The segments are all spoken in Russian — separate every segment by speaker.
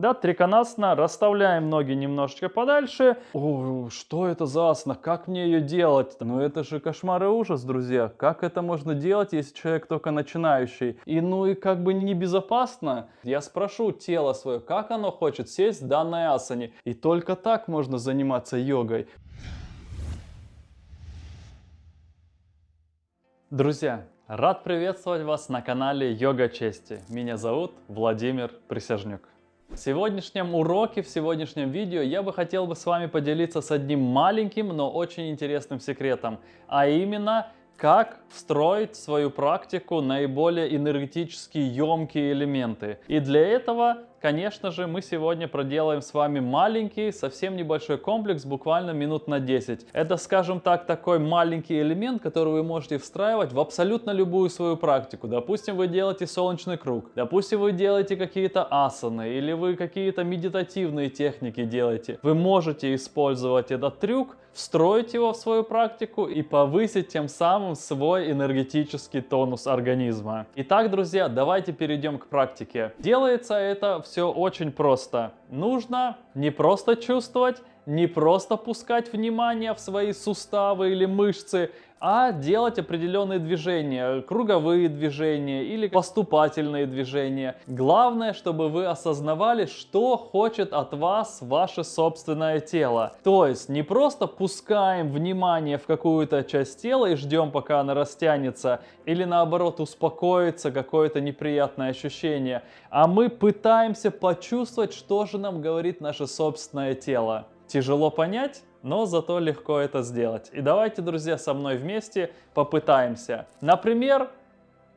Speaker 1: Да, триконасана, расставляем ноги немножечко подальше. О, что это за асана? Как мне ее делать? Ну это же кошмар и ужас, друзья. Как это можно делать, если человек только начинающий? И ну и как бы небезопасно. Я спрошу тело свое, как оно хочет сесть в данной асане. И только так можно заниматься йогой. Друзья, рад приветствовать вас на канале Йога Чести. Меня зовут Владимир Присяжнюк. В сегодняшнем уроке, в сегодняшнем видео я бы хотел бы с вами поделиться с одним маленьким, но очень интересным секретом, а именно как встроить в свою практику наиболее энергетически емкие элементы. И для этого конечно же, мы сегодня проделаем с вами маленький, совсем небольшой комплекс, буквально минут на 10. Это, скажем так, такой маленький элемент, который вы можете встраивать в абсолютно любую свою практику. Допустим, вы делаете солнечный круг, допустим, вы делаете какие-то асаны, или вы какие-то медитативные техники делаете. Вы можете использовать этот трюк, встроить его в свою практику и повысить тем самым свой энергетический тонус организма. Итак, друзья, давайте перейдем к практике. Делается это все очень просто. Нужно не просто чувствовать, не просто пускать внимание в свои суставы или мышцы, а делать определенные движения, круговые движения или поступательные движения. Главное, чтобы вы осознавали, что хочет от вас ваше собственное тело. То есть не просто пускаем внимание в какую-то часть тела и ждем, пока она растянется, или наоборот успокоится какое-то неприятное ощущение, а мы пытаемся почувствовать, что же нам говорит наше собственное тело. Тяжело понять? но зато легко это сделать. И давайте, друзья, со мной вместе попытаемся. Например,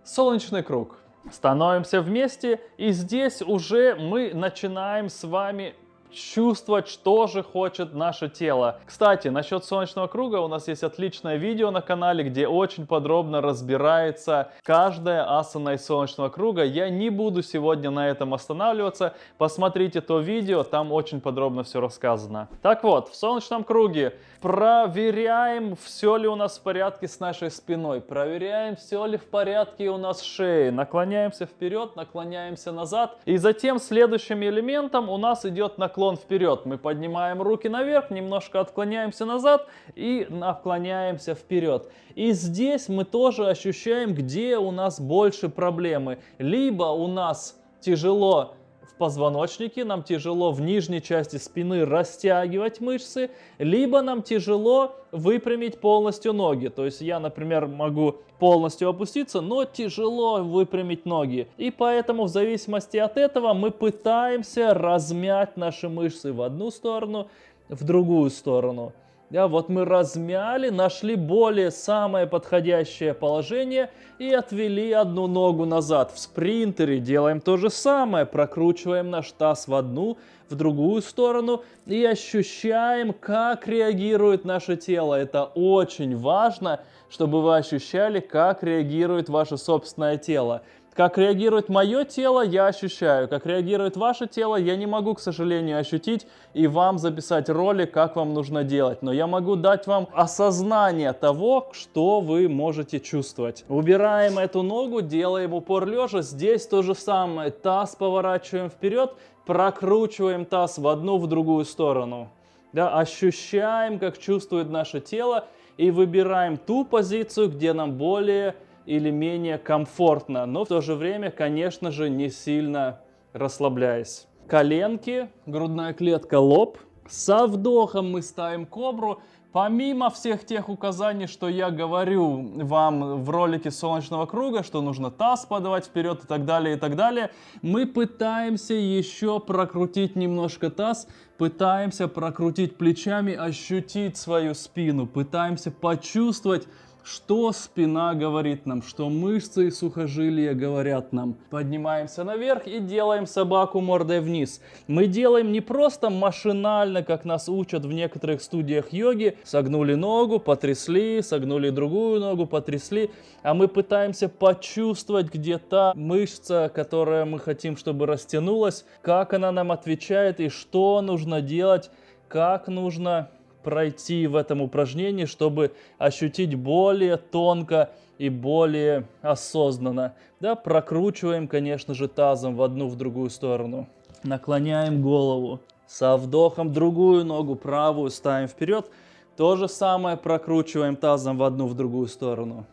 Speaker 1: солнечный круг. Становимся вместе, и здесь уже мы начинаем с вами чувствовать, что же хочет наше тело. Кстати, насчет солнечного круга у нас есть отличное видео на канале, где очень подробно разбирается каждая асана из солнечного круга. Я не буду сегодня на этом останавливаться. Посмотрите то видео, там очень подробно все рассказано. Так вот, в солнечном круге проверяем, все ли у нас в порядке с нашей спиной, проверяем, все ли в порядке у нас шеей, наклоняемся вперед, наклоняемся назад. И затем следующим элементом у нас идет наклон вперед. Мы поднимаем руки наверх, немножко отклоняемся назад и наклоняемся вперед. И здесь мы тоже ощущаем, где у нас больше проблемы. Либо у нас тяжело в позвоночнике, нам тяжело в нижней части спины растягивать мышцы, либо нам тяжело выпрямить полностью ноги. То есть я, например, могу полностью опуститься, но тяжело выпрямить ноги. И поэтому в зависимости от этого мы пытаемся размять наши мышцы в одну сторону, в другую сторону. Да, вот мы размяли, нашли более самое подходящее положение и отвели одну ногу назад. В спринтере делаем то же самое, прокручиваем наш таз в одну, в другую сторону и ощущаем, как реагирует наше тело. Это очень важно, чтобы вы ощущали, как реагирует ваше собственное тело. Как реагирует мое тело, я ощущаю. Как реагирует ваше тело, я не могу, к сожалению, ощутить и вам записать ролик, как вам нужно делать. Но я могу дать вам осознание того, что вы можете чувствовать. Убираем эту ногу, делаем упор лежа. Здесь то же самое. Таз поворачиваем вперед, прокручиваем таз в одну, в другую сторону. Да, ощущаем, как чувствует наше тело и выбираем ту позицию, где нам более или менее комфортно, но в то же время, конечно же, не сильно расслабляясь. Коленки, грудная клетка, лоб. Со вдохом мы ставим кобру. Помимо всех тех указаний, что я говорю вам в ролике солнечного круга, что нужно таз подавать вперед и так далее, и так далее, мы пытаемся еще прокрутить немножко таз, пытаемся прокрутить плечами, ощутить свою спину, пытаемся почувствовать, что спина говорит нам, что мышцы и сухожилия говорят нам. Поднимаемся наверх и делаем собаку мордой вниз. Мы делаем не просто машинально, как нас учат в некоторых студиях йоги. Согнули ногу, потрясли, согнули другую ногу, потрясли. А мы пытаемся почувствовать, где та мышца, которая мы хотим, чтобы растянулась, как она нам отвечает и что нужно делать, как нужно пройти в этом упражнении, чтобы ощутить более тонко и более осознанно. Да, прокручиваем, конечно же, тазом в одну, в другую сторону. Наклоняем голову. Со вдохом другую ногу, правую ставим вперед. То же самое прокручиваем тазом в одну, в другую сторону.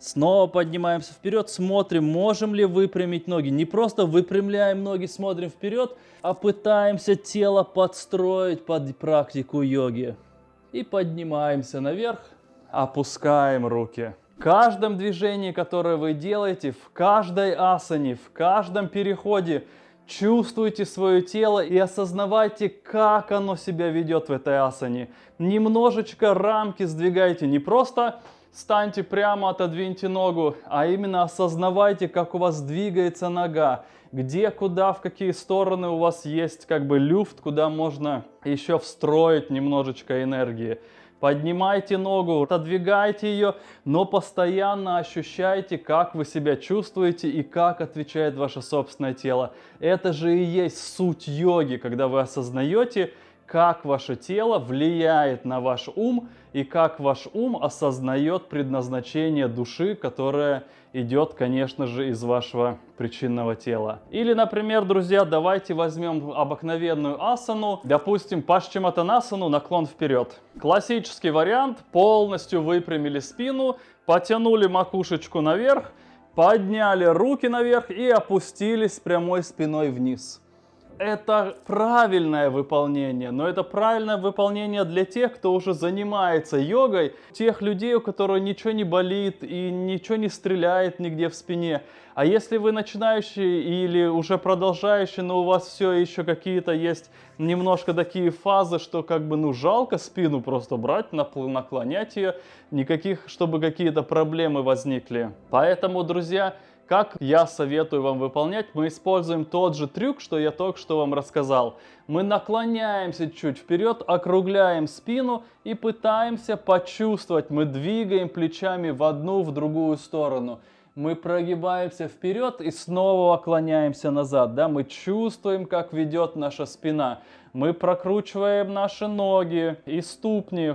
Speaker 1: Снова поднимаемся вперед, смотрим, можем ли выпрямить ноги. Не просто выпрямляем ноги, смотрим вперед, а пытаемся тело подстроить под практику йоги. И поднимаемся наверх, опускаем руки. В каждом движении, которое вы делаете, в каждой асане, в каждом переходе, чувствуйте свое тело и осознавайте, как оно себя ведет в этой асане. Немножечко рамки сдвигайте, не просто станьте прямо, отодвиньте ногу, а именно осознавайте, как у вас двигается нога, где, куда, в какие стороны у вас есть как бы люфт, куда можно еще встроить немножечко энергии. Поднимайте ногу, отодвигайте ее, но постоянно ощущайте, как вы себя чувствуете и как отвечает ваше собственное тело. Это же и есть суть йоги, когда вы осознаете, как ваше тело влияет на ваш ум и как ваш ум осознает предназначение души, которое идет, конечно же, из вашего причинного тела. Или, например, друзья, давайте возьмем обыкновенную асану, допустим, пашчиматанасану, наклон вперед. Классический вариант, полностью выпрямили спину, потянули макушечку наверх, подняли руки наверх и опустились прямой спиной вниз это правильное выполнение, но это правильное выполнение для тех, кто уже занимается йогой, тех людей, у которых ничего не болит и ничего не стреляет нигде в спине. А если вы начинающий или уже продолжающий, но у вас все еще какие-то есть немножко такие фазы, что как бы ну жалко спину просто брать, наклонять ее, никаких, чтобы какие-то проблемы возникли. Поэтому, друзья, как я советую вам выполнять, мы используем тот же трюк, что я только что вам рассказал. Мы наклоняемся чуть вперед, округляем спину и пытаемся почувствовать. Мы двигаем плечами в одну, в другую сторону. Мы прогибаемся вперед и снова оклоняемся назад. Да? Мы чувствуем, как ведет наша спина. Мы прокручиваем наши ноги и ступни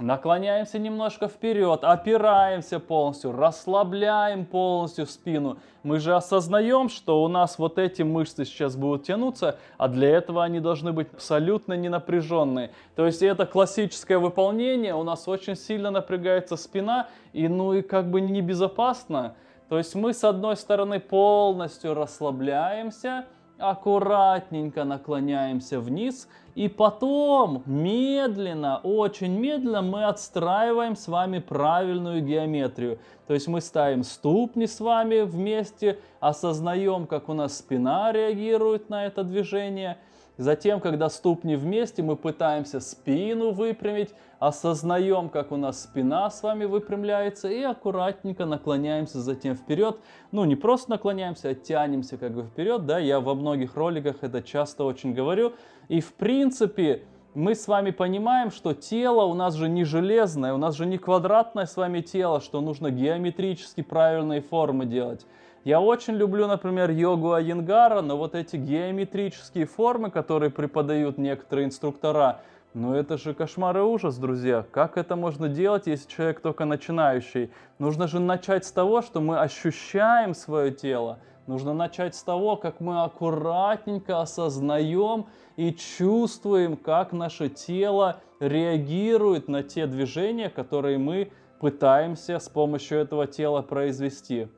Speaker 1: Наклоняемся немножко вперед, опираемся полностью, расслабляем полностью спину. Мы же осознаем, что у нас вот эти мышцы сейчас будут тянуться, а для этого они должны быть абсолютно не напряженные. То есть это классическое выполнение, у нас очень сильно напрягается спина, и ну и как бы небезопасно. То есть мы с одной стороны полностью расслабляемся, аккуратненько наклоняемся вниз, и потом медленно, очень медленно мы отстраиваем с вами правильную геометрию. То есть мы ставим ступни с вами вместе, осознаем, как у нас спина реагирует на это движение – Затем, когда ступни вместе, мы пытаемся спину выпрямить, осознаем, как у нас спина с вами выпрямляется и аккуратненько наклоняемся затем вперед. Ну, не просто наклоняемся, а тянемся как бы вперед, да, я во многих роликах это часто очень говорю. И в принципе, мы с вами понимаем, что тело у нас же не железное, у нас же не квадратное с вами тело, что нужно геометрически правильные формы делать. Я очень люблю, например, йогу Айенгара, но вот эти геометрические формы, которые преподают некоторые инструктора, ну это же кошмар и ужас, друзья. Как это можно делать, если человек только начинающий? Нужно же начать с того, что мы ощущаем свое тело. Нужно начать с того, как мы аккуратненько осознаем и чувствуем, как наше тело реагирует на те движения, которые мы пытаемся с помощью этого тела произвести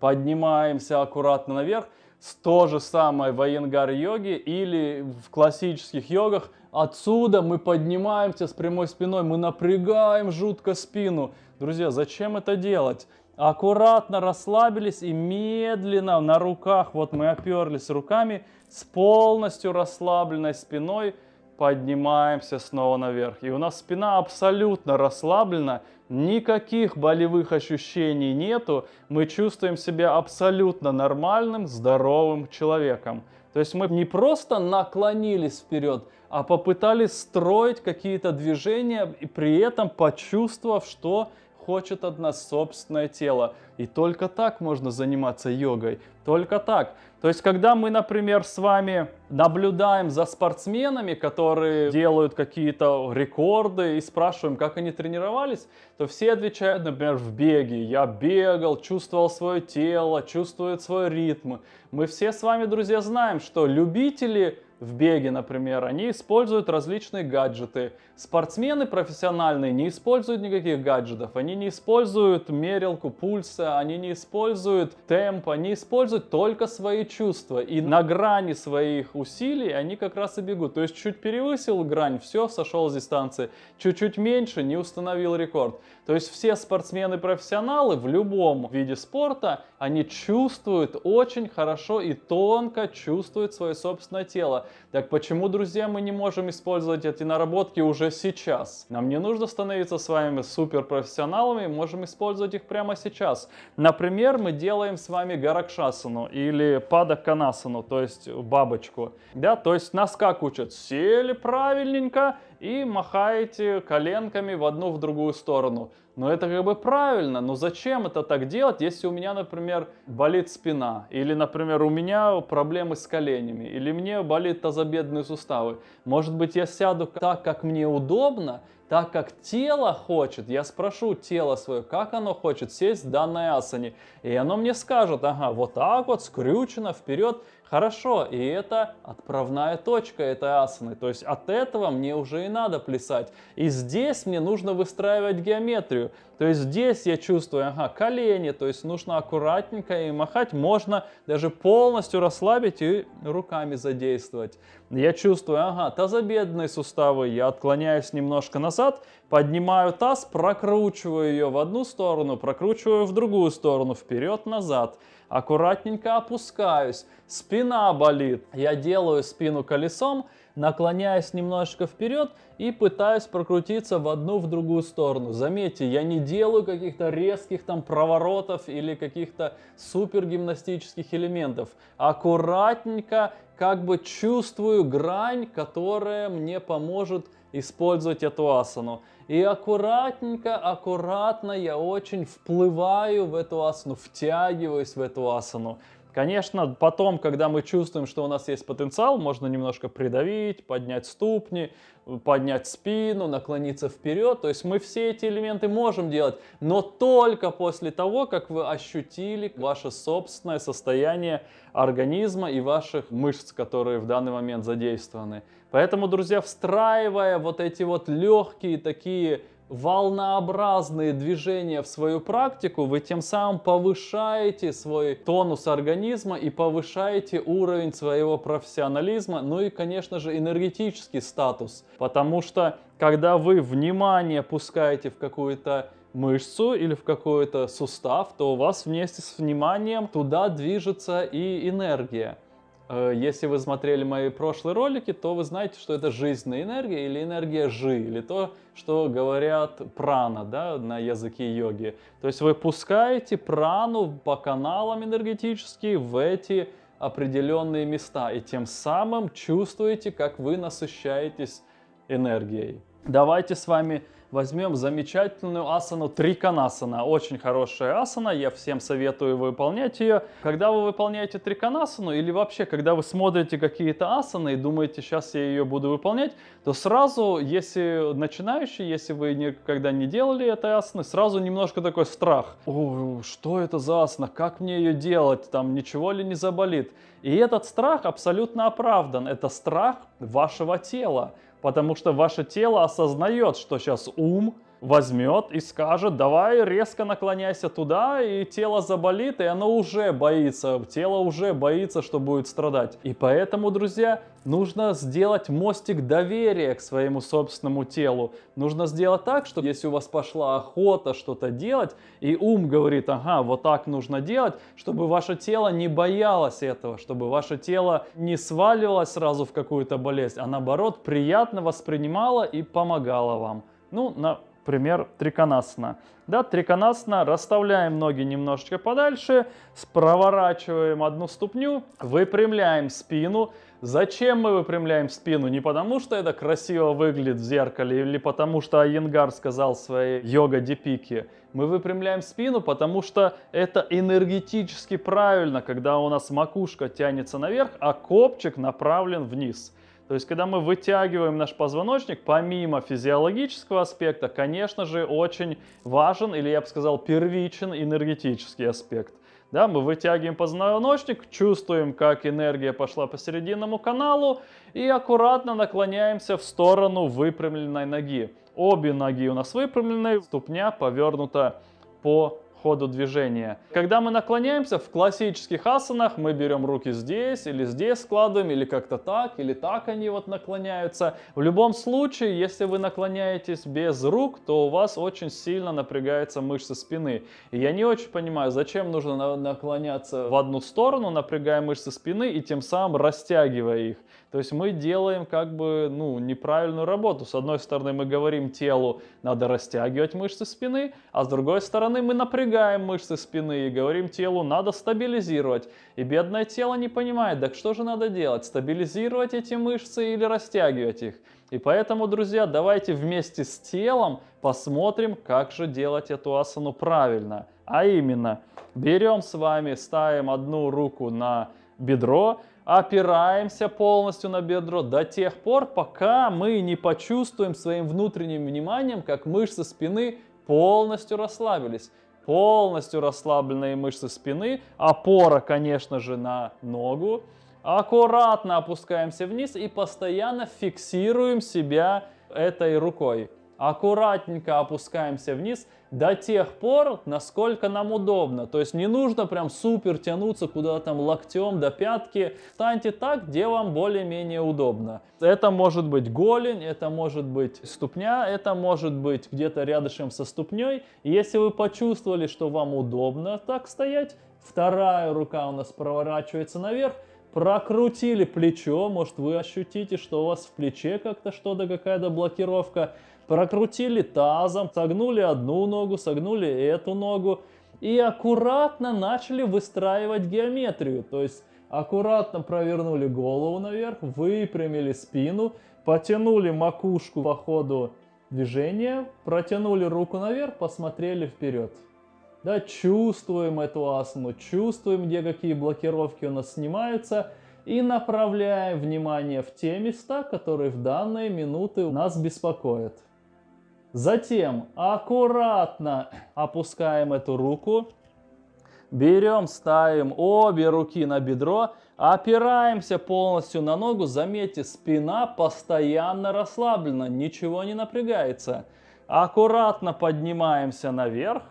Speaker 1: поднимаемся аккуратно наверх. То же самое в айенгар-йоге или в классических йогах. Отсюда мы поднимаемся с прямой спиной, мы напрягаем жутко спину. Друзья, зачем это делать? Аккуратно расслабились и медленно на руках, вот мы оперлись руками с полностью расслабленной спиной, поднимаемся снова наверх. И у нас спина абсолютно расслаблена, никаких болевых ощущений нету, мы чувствуем себя абсолютно нормальным, здоровым человеком. То есть мы не просто наклонились вперед, а попытались строить какие-то движения, и при этом почувствовав, что хочет от нас собственное тело. И только так можно заниматься йогой. Только так. То есть, когда мы, например, с вами наблюдаем за спортсменами, которые делают какие-то рекорды и спрашиваем, как они тренировались, то все отвечают, например, в беге. Я бегал, чувствовал свое тело, чувствует свой ритм. Мы все с вами, друзья, знаем, что любители в беге, например, они используют различные гаджеты. Спортсмены профессиональные не используют никаких гаджетов, они не используют мерилку пульса, они не используют темп, они используют только свои чувства. И на грани своих усилий они как раз и бегут. То есть чуть перевысил грань, все, сошел с дистанции. Чуть-чуть меньше, не установил рекорд. То есть все спортсмены-профессионалы в любом виде спорта, они чувствуют очень хорошо и тонко чувствуют свое собственное тело. Так почему, друзья, мы не можем использовать эти наработки уже сейчас? Нам не нужно становиться с вами суперпрофессионалами, можем использовать их прямо сейчас. Например, мы делаем с вами гаракшасану или падаканасану, то есть бабочку. Да, то есть нас как учат? Сели правильненько, и махаете коленками в одну, в другую сторону. Но это как бы правильно, но зачем это так делать, если у меня, например, болит спина, или, например, у меня проблемы с коленями, или мне болит тазобедренные суставы. Может быть, я сяду так, как мне удобно, так как тело хочет, я спрошу тело свое, как оно хочет сесть в данной асане, и оно мне скажет, ага, вот так вот, скрючено, вперед, Хорошо, и это отправная точка этой асаны, то есть от этого мне уже и надо плясать. И здесь мне нужно выстраивать геометрию, то есть здесь я чувствую, ага, колени, то есть нужно аккуратненько и махать, можно даже полностью расслабить и руками задействовать. Я чувствую, ага, тазобедренные суставы, я отклоняюсь немножко назад, поднимаю таз, прокручиваю ее в одну сторону, прокручиваю в другую сторону, вперед-назад аккуратненько опускаюсь, спина болит, я делаю спину колесом, наклоняюсь немножко вперед и пытаюсь прокрутиться в одну, в другую сторону. Заметьте, я не делаю каких-то резких там проворотов или каких-то супер гимнастических элементов. Аккуратненько как бы чувствую грань, которая мне поможет использовать эту асану. И аккуратненько, аккуратно я очень вплываю в эту асану, втягиваюсь в эту асану. Конечно, потом, когда мы чувствуем, что у нас есть потенциал, можно немножко придавить, поднять ступни, поднять спину, наклониться вперед. То есть мы все эти элементы можем делать, но только после того, как вы ощутили ваше собственное состояние организма и ваших мышц, которые в данный момент задействованы. Поэтому, друзья, встраивая вот эти вот легкие такие волнообразные движения в свою практику, вы тем самым повышаете свой тонус организма и повышаете уровень своего профессионализма, ну и, конечно же, энергетический статус. Потому что, когда вы внимание пускаете в какую-то мышцу или в какой-то сустав, то у вас вместе с вниманием туда движется и энергия. Э, если вы смотрели мои прошлые ролики, то вы знаете, что это жизненная энергия или энергия жи, или то, что говорят прана да, на языке йоги. То есть вы пускаете прану по каналам энергетически в эти определенные места, и тем самым чувствуете, как вы насыщаетесь энергией. Давайте с вами возьмем замечательную асану Триканасана. Очень хорошая асана, я всем советую выполнять ее. Когда вы выполняете Триканасану или вообще, когда вы смотрите какие-то асаны и думаете, сейчас я ее буду выполнять, то сразу, если начинающий, если вы никогда не делали этой асаны, сразу немножко такой страх. О, что это за асана? Как мне ее делать? Там ничего ли не заболит? И этот страх абсолютно оправдан. Это страх вашего тела потому что ваше тело осознает, что сейчас ум возьмет и скажет, давай резко наклоняйся туда, и тело заболит, и оно уже боится, тело уже боится, что будет страдать. И поэтому, друзья, нужно сделать мостик доверия к своему собственному телу. Нужно сделать так, что если у вас пошла охота что-то делать, и ум говорит, ага, вот так нужно делать, чтобы ваше тело не боялось этого, чтобы ваше тело не сваливалось сразу в какую-то болезнь, а наоборот приятно воспринимало и помогало вам. Ну, на пример, триконасана. Да, триконасана, расставляем ноги немножечко подальше, проворачиваем одну ступню, выпрямляем спину. Зачем мы выпрямляем спину? Не потому, что это красиво выглядит в зеркале или потому, что Айенгар сказал своей йога-дипике. Мы выпрямляем спину, потому что это энергетически правильно, когда у нас макушка тянется наверх, а копчик направлен вниз. То есть, когда мы вытягиваем наш позвоночник, помимо физиологического аспекта, конечно же, очень важен, или я бы сказал, первичен энергетический аспект. Да, мы вытягиваем позвоночник, чувствуем, как энергия пошла по серединному каналу и аккуратно наклоняемся в сторону выпрямленной ноги. Обе ноги у нас выпрямлены, ступня повернута по ходу движения. Когда мы наклоняемся в классических асанах, мы берем руки здесь или здесь складываем, или как-то так, или так они вот наклоняются. В любом случае, если вы наклоняетесь без рук, то у вас очень сильно напрягаются мышцы спины. И я не очень понимаю, зачем нужно наклоняться в одну сторону, напрягая мышцы спины и тем самым растягивая их. То есть мы делаем как бы ну, неправильную работу. С одной стороны мы говорим телу, надо растягивать мышцы спины, а с другой стороны мы напрягаем мышцы спины и говорим телу, надо стабилизировать. И бедное тело не понимает, так что же надо делать, стабилизировать эти мышцы или растягивать их. И поэтому, друзья, давайте вместе с телом посмотрим, как же делать эту асану правильно. А именно, берем с вами, ставим одну руку на бедро, опираемся полностью на бедро до тех пор, пока мы не почувствуем своим внутренним вниманием, как мышцы спины полностью расслабились. Полностью расслабленные мышцы спины, опора, конечно же, на ногу. Аккуратно опускаемся вниз и постоянно фиксируем себя этой рукой. Аккуратненько опускаемся вниз до тех пор, насколько нам удобно. То есть не нужно прям супер тянуться куда-то там локтем до пятки. Станьте так, где вам более-менее удобно. Это может быть голень, это может быть ступня, это может быть где-то рядышком со ступней. если вы почувствовали, что вам удобно так стоять, вторая рука у нас проворачивается наверх, прокрутили плечо, может вы ощутите, что у вас в плече как-то что-то, какая-то блокировка прокрутили тазом, согнули одну ногу, согнули эту ногу и аккуратно начали выстраивать геометрию. То есть аккуратно провернули голову наверх, выпрямили спину, потянули макушку по ходу движения, протянули руку наверх, посмотрели вперед. Да, чувствуем эту асану, чувствуем, где какие блокировки у нас снимаются и направляем внимание в те места, которые в данные минуты нас беспокоят. Затем аккуратно опускаем эту руку, берем, ставим обе руки на бедро, опираемся полностью на ногу. Заметьте, спина постоянно расслаблена, ничего не напрягается. Аккуратно поднимаемся наверх.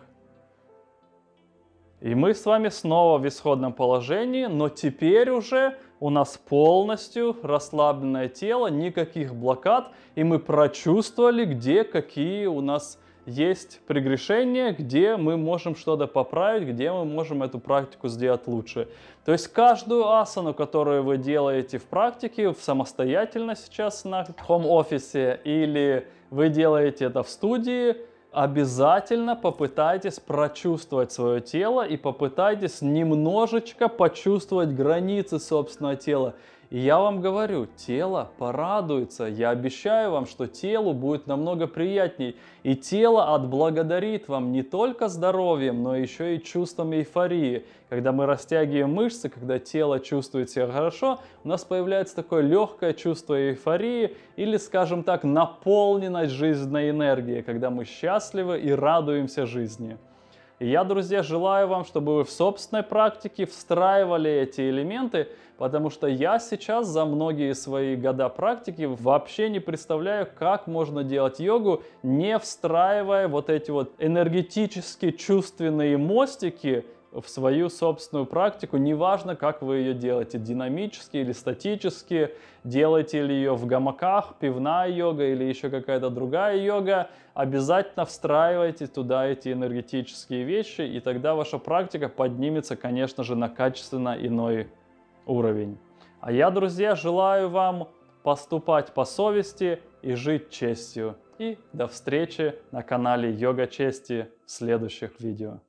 Speaker 1: И мы с вами снова в исходном положении, но теперь уже у нас полностью расслабленное тело, никаких блокад, и мы прочувствовали, где какие у нас есть прегрешения, где мы можем что-то поправить, где мы можем эту практику сделать лучше. То есть каждую асану, которую вы делаете в практике, самостоятельно сейчас на хом-офисе, или вы делаете это в студии, обязательно попытайтесь прочувствовать свое тело и попытайтесь немножечко почувствовать границы собственного тела. И я вам говорю, тело порадуется. Я обещаю вам, что телу будет намного приятней. И тело отблагодарит вам не только здоровьем, но еще и чувством эйфории. Когда мы растягиваем мышцы, когда тело чувствует себя хорошо, у нас появляется такое легкое чувство эйфории или, скажем так, наполненность жизненной энергией, когда мы счастливы и радуемся жизни. Я, друзья, желаю вам, чтобы вы в собственной практике встраивали эти элементы, потому что я сейчас за многие свои года практики вообще не представляю, как можно делать йогу, не встраивая вот эти вот энергетически чувственные мостики в свою собственную практику, неважно, как вы ее делаете, динамически или статически, делаете ли ее в гамаках, пивная йога или еще какая-то другая йога, обязательно встраивайте туда эти энергетические вещи, и тогда ваша практика поднимется, конечно же, на качественно иной уровень. А я, друзья, желаю вам поступать по совести и жить честью. И до встречи на канале Йога Чести в следующих видео.